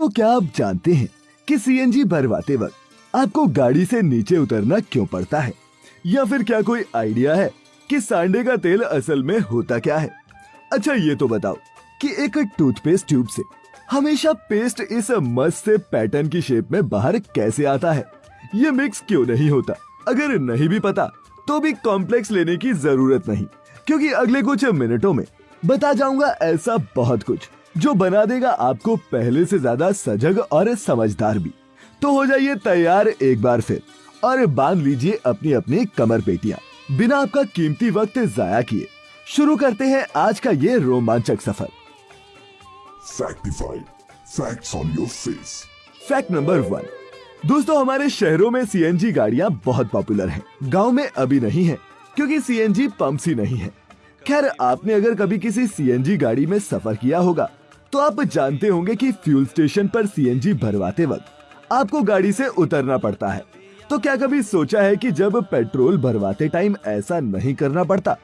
तो क्या आप जानते हैं कि सीएनजी भरवाते वक्त आपको गाड़ी से नीचे उतरना क्यों पड़ता है? या फिर क्या कोई आइडिया है कि सांडे का तेल असल में होता क्या है? अच्छा ये तो बताओ कि एक टूथपेस्ट ट्यूब से हमेशा पेस्ट इस मस्त से पैटर्न की शेप में बाहर कैसे आता है? ये मिक्स क्यों नहीं होता? अगर नहीं भी पता तो भी कॉम्प्लेक्स लेने की ज़रूरत नहीं, क्योंकि अगले कुछ मिनटों में बता जाऊँगा ऐसा बहुत कुछ। जो बना देगा आपको पहले से ज़्यादा सजग और समझदार भी। तो हो जाइए तैयार एक बार फिर और बाँध लीजिए अपनी अपनी कमर पेटियाँ। बिना आपका कीमती वक्त जाया किए शुरू करते हैं आज का ये रोमांचक सफ़र। Factified. Facts on your fact number one दोस्तों हमारे शहरों में सीएनजी गाड़ियाँ बहुत पॉपुलर हैं। गाँव में अभी नहीं है क्योंकि सीएनजी पंप ही नहीं है। खैर आपने अगर कभी किसी सीएनजी गाड़ी में सफ़र किया होगा तो आप जानते होंगे कि फ्यूल स्टेशन पर सीएनजी भरवाते वक्त आपको गाड़ी से उतरना पड़ता है। तो क्या कभी सोचा है कि जब पेट्रोल भरवाते टाइम ऐसा नहीं करना पड़ता,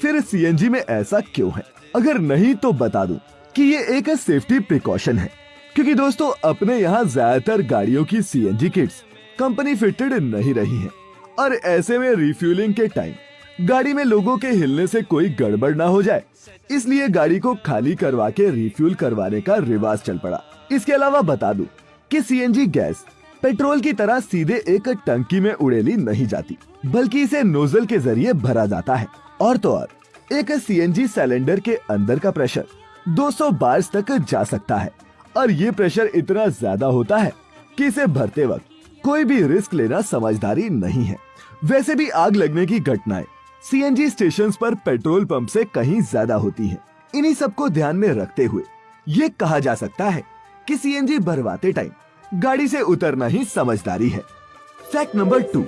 फिर सीएनजी में ऐसा क्यों है? अगर नहीं तो बता दूँ कि ये एक सेफ्टी प्रिकॉशन है। क्योंकि दोस्तों, अपने यहाँ ज़्यादातर गाड़ियों की सीएनजी किट्स कंपनी फिटेड नहीं रही है। और ऐसे में रिफ्यूलिंग के टाइम गाड़ी में लोगों के हिलने से कोई गड़बड़ ना हो जाए। इसलिए गाड़ी को खाली करवा के रिफ्यूल करवाने का रिवाज चल पड़ा। इसके अलावा बता दूँ कि सीएनजी गैस पेट्रोल की तरह सीधे एक टंकी में उड़ेली नहीं जाती, बल्कि इसे नोजल के ज़रिए भरा जाता है। और तो और, एक सीएनजी सिलेंडर के अंदर का प्रेशर 200 बार्स तक जा सकता है। और ये प्रेशर इतना ज़्यादा होता है कि इसे भरते वक्त कोई भी रिस्क लेना समझदारी नहीं है। वैसे भी आग लगने की घटनाएँ सीएनजी स्टेशंस पर पेट्रोल पंप से कहीं ज़्यादा होती हैं। इन्हीं सबको ध्यान में रखते हुए ये कहा जा सकता है कि सीएनजी भरवाते टाइम गाड़ी से उतरना ही समझदारी है। फैक्ट नंबर टू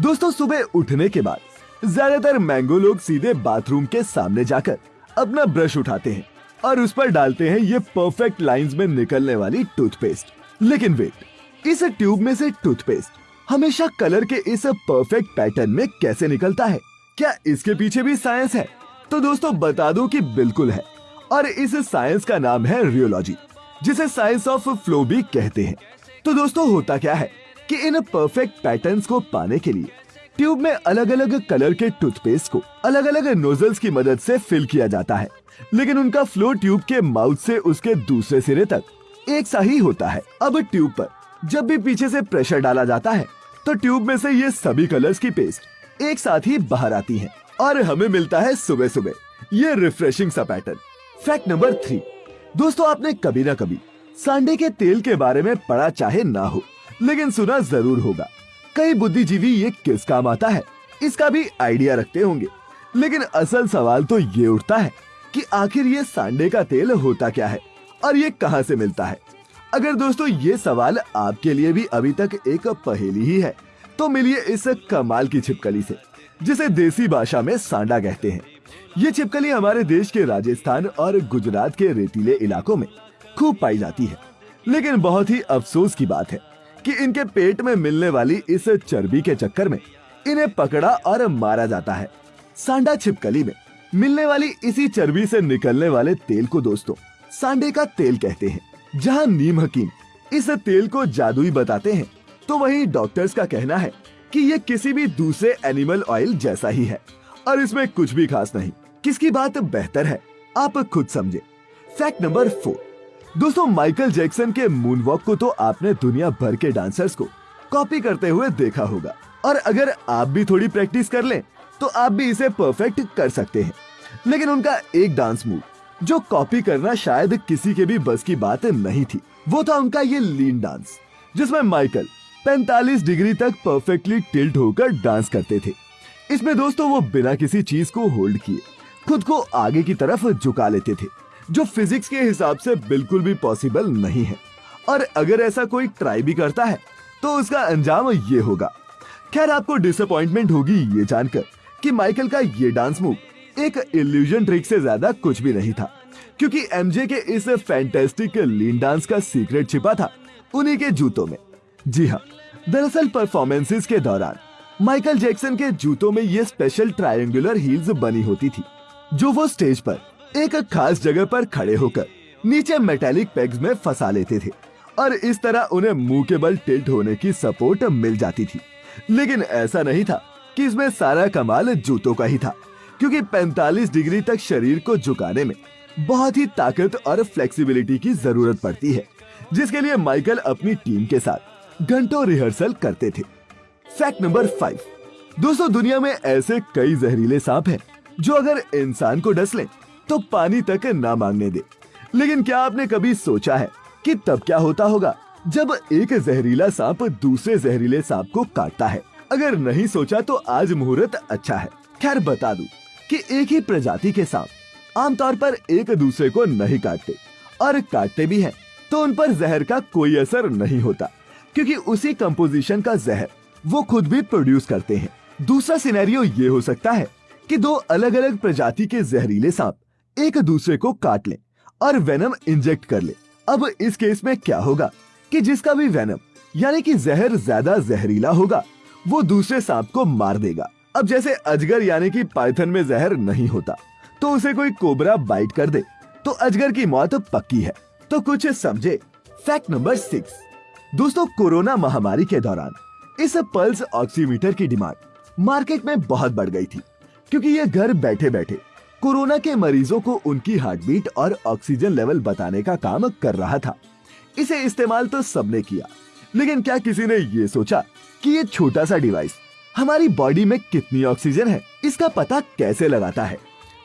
दोस्तों सुबह उठने के बाद ज़्यादातर मैंगो लोग सीधे बाथरूम के सामने जाकर अपना ब्रश उठाते हैं और उस पर डालते हैं ये परफेक्ट लाइंस में निकलने वाली टूथपेस्ट लेकिन वेट इस ट्यूब में से टूथपेस्ट हमेशा कलर के इस परफेक्ट पैटर्न में कैसे निकलता है? क्या इसके पीछे भी साइंस है? तो दोस्तों, बता दो कि बिल्कुल है। और इस साइंस का नाम है रियोलॉजी जिसे साइंस ऑफ़ फ्लो भी कहते हैं। तो दोस्तों, होता क्या है कि इन परफेक्ट पैटर्न्स को पाने के लिए ट्यूब में अलग अलग कलर के टूथपेस्ट को अलग अलग नोजल्स की मदद से फिल किया जाता है। लेकिन उनका फ्लो ट्यूब के माउथ से उसके दूसरे सिरे तक एक सा ही होता है। अब ट्यूब पर जब भी पीछे से प्रेशर डाला जाता है तो ट्यूब में से ये सभी कलर्स की पेस्ट एक साथ ही बाहर आती हैं और हमें मिलता है सुबह सुबह। ये रिफ्रेशिंग सा पैटर्न फैक्ट नंबर थ्री दोस्तों, आपने कभी ना कभी सांडे के तेल के बारे में पढ़ा चाहे ना हो, लेकिन सुना ज़रूर होगा। कई बुद्धिजीवी ये किस काम आता है, इसका भी आइडिया रखते होंगे। लेकिन असल सवाल तो ये उठता है कि आखिर ये सांडे का तेल होता क्या है और ये कहाँ से मिलता है? अगर दोस्तों, ये सवाल आपके लिए भी अभी तक एक पहेली ही है तो मिलिए इस कमाल की छिपकली से, जिसे देसी भाषा में सांडा कहते हैं। ये छिपकली हमारे देश के राजस्थान और गुजरात के रेतीले इलाकों में खूब पाई जाती है। लेकिन बहुत ही अफसोस की बात है कि इनके पेट में मिलने वाली इस चर्बी के चक्कर में इन्हें पकड़ा और मारा जाता है। सांडा छिपकली में मिलने वाली इसी चर्बी से निकलने वाले तेल को दोस्तों, सांडे का तेल कहते हैं, जहाँ नीम हकीम इस तेल को जादुई बताते हैं। तो वहीं डॉक्टर्स का कहना है कि ये किसी भी दूसरे एनिमल ऑयल जैसा ही है। और इसमें कुछ भी खास नहीं। किसकी बात बेहतर है, आप खुद समझे। फैक्ट नंबर फोर दोस्तों माइकल जैक्सन के मून वॉक को तो आपने दुनिया भर के डांसर्स को कॉपी करते हुए देखा होगा। और अगर आप भी थोड़ी प्रैक्टिस कर लें तो आप भी इसे परफेक्ट कर सकते हैं। लेकिन उनका एक डांस मूव जो कॉपी करना शायद किसी के भी बस की बात नहीं थी, वो था उनका ये लीन डांस जिसमें माइकल 45 डिग्री तक परफेक्टली टिल्ट होकर डांस करते थे। इसमें दोस्तों वो बिना किसी चीज़ को होल्ड किए, खुद को आगे की तरफ़ झुका लेते थे, जो फिजिक्स के हिसाब से बिल्कुल भी पॉसिबल नहीं है। और अगर ऐसा कोई ट्राई भी करता है तो उसका अंजाम ये होगा। खैर, आपको डिसअपॉइंटमेंट होगी ये जानकर कि माइकल का ये डांस मूव एक इल्यूजन ट्रिक से ज़्यादा कुछ भी नहीं था। क्योंकि एमजे के इस फैंटेस्टिक लीन डांस का सीक्रेट छिपा था उन्हीं के जूतों में। जी हाँ। दरअसल परफॉर्मेंसेस के दौरान माइकल जैक्सन के जूतों में ये स्पेशल ट्रायंगुलर हील्स बनी होती थी, जो वो स्टेज पर एक खास जगह पर खड़े होकर नीचे मेटेलिक पेग्स में फंसा लेते थे और इस तरह उन्हें मुँह के बल टिल्ट होने की सपोर्ट मिल जाती थी। लेकिन ऐसा नहीं था कि इसमें सारा कमाल जूतों का ही था, क्योंकि 45 डिग्री तक शरीर को झुकाने में बहुत ही ताकत और फ्लेक्सिबिलिटी की ज़रूरत पड़ती है, जिसके लिए माइकल अपनी टीम के साथ घंटों रिहर्सल करते थे। फैक्ट नंबर फाइव दोस्तों, दुनिया में ऐसे कई जहरीले सांप हैं, जो अगर इंसान को डस लें तो पानी तक ना मांगने दे। लेकिन क्या आपने कभी सोचा है कि तब क्या होता होगा जब एक जहरीला सांप दूसरे जहरीले सांप को काटता है? अगर नहीं सोचा तो आज मुहूर्त अच्छा है। खैर, बता दूँ कि एक ही प्रजाति के सांप आमतौर पर एक दूसरे को नहीं काटते, और काटते भी हैं तो उन पर जहर का कोई असर नहीं होता। क्योंकि उसी कंपोजिशन का जहर वो खुद भी प्रोड्यूस करते हैं। दूसरा सिनेरियो ये हो सकता है कि दो अलग अलग प्रजाति के जहरीले सांप एक दूसरे को काट ले और वेनम इंजेक्ट कर ले। अब इस केस में क्या होगा कि जिसका भी वेनम यानी कि जहर ज़्यादा जहरीला होगा, वो दूसरे सांप को मार देगा। अब जैसे अजगर, यानी कि पाइथन में जहर नहीं होता तो उसे कोई कोबरा बाइट कर दे। तो अजगर की मौत पक्की है। तो कुछ समझे। फैक्ट नंबर सिक्स दोस्तों, कोरोना महामारी के दौरान इस पल्स ऑक्सीमीटर की डिमांड मार्केट में बहुत बढ़ गई थी, क्योंकि ये घर बैठे बैठे कोरोना के मरीजों को उनकी हार्ट बीट और ऑक्सीजन लेवल बताने का काम कर रहा था। इसे इस्तेमाल तो सबने किया, लेकिन क्या किसी ने ये सोचा कि ये छोटा सा डिवाइस हमारी बॉडी में कितनी ऑक्सीजन है, इसका पता कैसे लगाता है?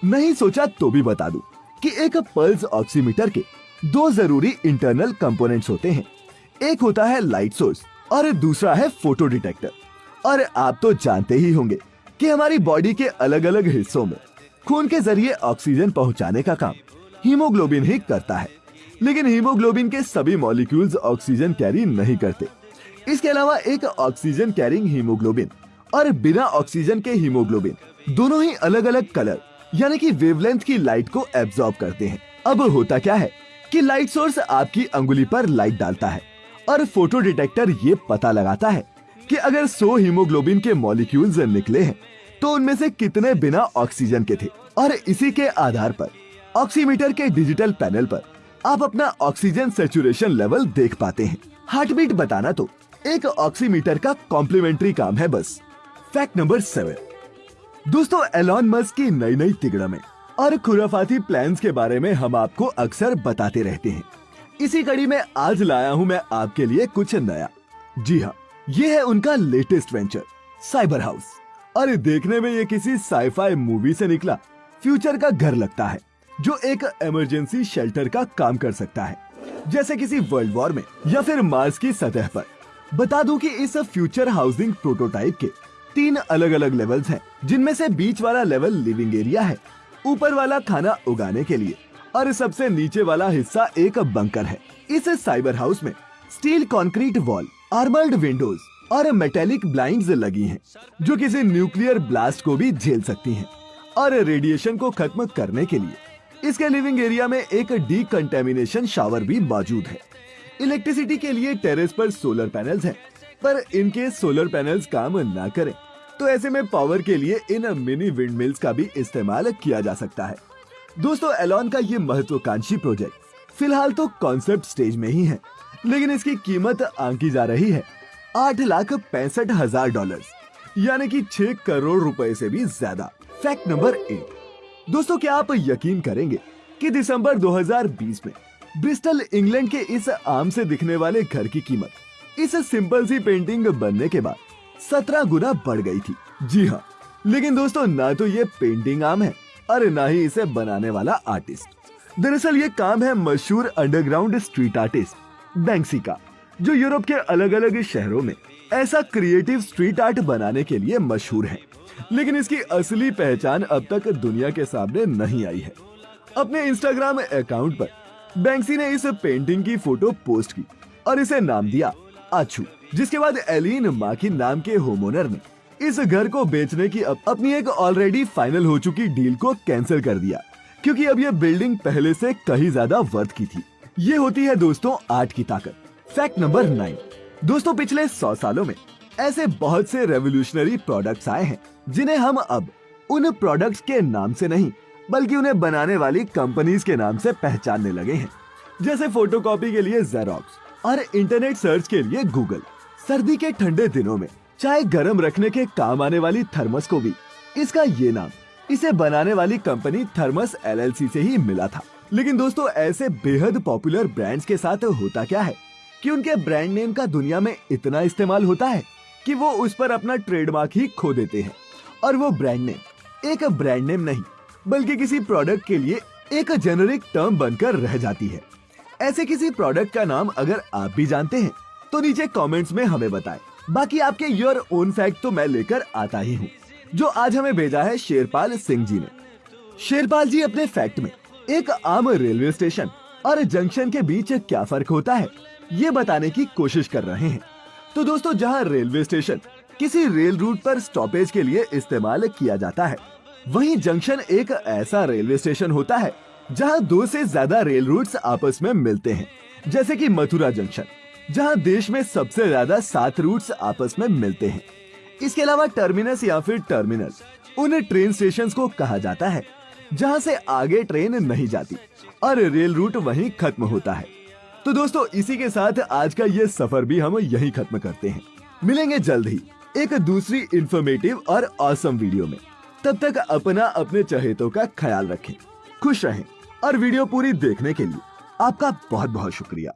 नहीं सोचा तो भी बता दूँ कि एक पल्स ऑक्सीमीटर के दो ज़रूरी इंटरनल कंपोनेंट्स होते हैं एक होता है लाइट सोर्स और दूसरा है फ़ोटो डिटेक्टर और आप तो जानते ही होंगे कि हमारी बॉडी के अलग अलग हिस्सों में खून के ज़रिए ऑक्सीजन पहुँचाने का काम हीमोग्लोबिन ही करता है। लेकिन हीमोग्लोबिन के सभी मॉलिक्यूल्स ऑक्सीजन कैरी नहीं करते। इसके अलावा एक ऑक्सीजन कैरिंग हीमोग्लोबिन और बिना ऑक्सीजन के हीमोग्लोबिन दोनों ही अलग अलग कलर यानी कि वेवलेंथ की लाइट को एब्जॉर्ब करते हैं। अब होता क्या है कि लाइट सोर्स आपकी अंगुली पर लाइट डालता है। और फ़ोटो डिटेक्टर ये पता लगाता है कि अगर 100 हीमोग्लोबिन के मॉलिक्यूल्स निकले हैं तो उनमें से कितने बिना ऑक्सीजन के थे? और इसी के आधार पर, ऑक्सीमीटर के डिजिटल पैनल पर, आप अपना ऑक्सीजन सेचुरेशन लेवल देख पाते हैं। हार्ट बीट बताना तो एक ऑक्सीमीटर का कॉम्प्लीमेंट्री काम है बस। Fact number seven. दोस्तों, एलॉन मस्क की नई नई तिगड़में और खुराफाती प्लान्स के बारे में हम आपको अक्सर बताते रहते हैं। इसी कड़ी में आज लाया हूँ मैं आपके लिए कुछ नया। जी हाँ ये है उनका लेटेस्ट वेंचर साइबर हाउस अरे, देखने में ये किसी साइफाई मूवी से निकला। फ्यूचर का घर लगता है, जो एक इमरजेंसी शेल्टर का काम कर सकता है। जैसे किसी वर्ल्ड वॉर में, या फिर मार्स की सतह पर। बता दूँ कि इस फ्यूचर हाउसिंग प्रोटोटाइप के तीन अलग अलग लेवल्स हैं, जिनमें से बीच वाला लेवल लिविंग एरिया है। ऊपर वाला खाना उगाने के लिए और सबसे नीचे वाला हिस्सा एक बंकर है। इस साइबर हाउस में steel concrete wall armoured windows और मेटेलिक ब्लाइंड्स लगी हैं, जो किसी न्यूक्लियर ब्लास्ट को भी झेल सकती हैं और रेडिएशन को खत्म करने के लिए। इसके लिविंग एरिया में एक डी कंटेमिनेशन शावर भी मौजूद है। इलेक्ट्रिसिटी के लिए टेरेस पर सोलर पैनल्स हैं, पर इनके सोलर पैनल्स काम ना करें। तो ऐसे में पावर के लिए इन मिनी विंड मिल्स का भी इस्तेमाल किया जा सकता है। दोस्तों एलॉन का ये महत्वाकांक्षी प्रोजेक्ट फ़िलहाल तो कॉन्सेप्ट स्टेज में ही है, लेकिन इसकी कीमत आंकी जा रही है। आठ लाख पैंसठ हज़ार डॉलर यानी कि छह करोड़ रुपए से भी ज़्यादा। फैक्ट नंबर एट दोस्तों, क्या आप यकीन करेंगे कि दिसंबर 2020 में ब्रिस्टल इंग्लैंड के इस आम से दिखने वाले घर की कीमत, इस सिंपल सी पेंटिंग बनने के बाद सत्रह गुना बढ़ गई थी। जी हाँ लेकिन दोस्तों, ना तो ये पेंटिंग आम है और ना ही इसे बनाने वाला आर्टिस्ट। दरअसल ये काम है मशहूर अंडरग्राउंड स्ट्रीट आर्टिस्ट बैंक्सी का, जो यूरोप के अलग अलग शहरों में ऐसा क्रिएटिव स्ट्रीट आर्ट बनाने के लिए मशहूर है। लेकिन इसकी असली पहचान अब तक दुनिया के सामने नहीं आई है। अपने इंस्टाग्राम अकाउंट पर बैंक्सी ने इस पेंटिंग की फ़ोटो पोस्ट की और इसे नाम दिया आछू जिसके बाद एलिन माकी नाम के होमोनर ने इस घर को बेचने की अब अपनी एक ऑलरेडी फाइनल हो चुकी डील को कैंसिल कर दिया, क्योंकि अब ये बिल्डिंग पहले से कहीं ज़्यादा वर्थ की थी। ये होती है दोस्तों आर्ट की ताकत। फैक्ट नंबर नाइन दोस्तों पिछले सौ सालों में ऐसे बहुत से रेवोल्यूशनरी प्रोडक्ट्स आए हैं, जिन्हें हम अब उन प्रोडक्ट्स के नाम से नहीं, बल्कि उन्हें बनाने वाली कंपनीज़ के नाम से पहचानने लगे हैं। जैसे फोटोकॉपी के लिए जेरोक्स और इंटरनेट सर्च के लिए गूगल सर्दी के ठंडे दिनों में चाय गर्म रखने के काम आने वाली थर्मस को भी। इसका ये नाम, इसे बनाने वाली कंपनी थर्मस एलएलसी से ही मिला था। लेकिन दोस्तों, ऐसे बेहद पॉपुलर ब्रांड्स के साथ होता क्या है? कि उनके ब्रांड नेम का दुनिया में इतना इस्तेमाल होता है कि वो उस पर अपना ट्रेडमार्क ही खो देते हैं। और वो ब्रांड नेम, एक ब्रांड नेम नहीं, बल्कि किसी प्रोडक्ट के लिए एक जेनरिक टर्म बनकर रह जाती है। ऐसे किसी प्रोडक्ट का नाम अगर आप भी जानते हैं तो नीचे कमेंट्स में हमें बताएँ। बाकी आपके योर ओन फैक्ट तो मैं लेकर आता ही हूँ, जो आज हमें भेजा है शेरपाल सिंह जी ने। शेरपाल जी अपने फैक्ट में, एक आम रेलवे स्टेशन और जंक्शन के बीच क्या फ़र्क होता है, ये बताने की कोशिश कर रहे हैं। तो दोस्तों, जहाँ रेलवे स्टेशन किसी रेल रूट पर स्टॉपेज के लिए इस्तेमाल किया जाता है, वहीं जंक्शन एक ऐसा रेलवे स्टेशन होता है, जहाँ दो से ज़्यादा रेल रूट्स आपस में मिलते हैं, जैसे कि मथुरा जंक्शन जहाँ देश में सबसे ज़्यादा सात रूट्स आपस में मिलते हैं। इसके अलावा टर्मिनस या फिर टर्मिनल उन ट्रेन स्टेशन को कहा जाता है, जहाँ से आगे ट्रेन नहीं जाती और रेल रूट वहीं खत्म होता है। तो दोस्तों, इसी के साथ आज का ये सफ़र भी हम यहीं खत्म करते हैं। मिलेंगे जल्द ही एक दूसरी इंफॉर्मेटिव और ऑसम वीडियो में। तब तक अपना अपने चहेतों का ख्याल रखें, खुश रहें और वीडियो पूरी देखने के लिए आपका बहुत बहुत शुक्रिया।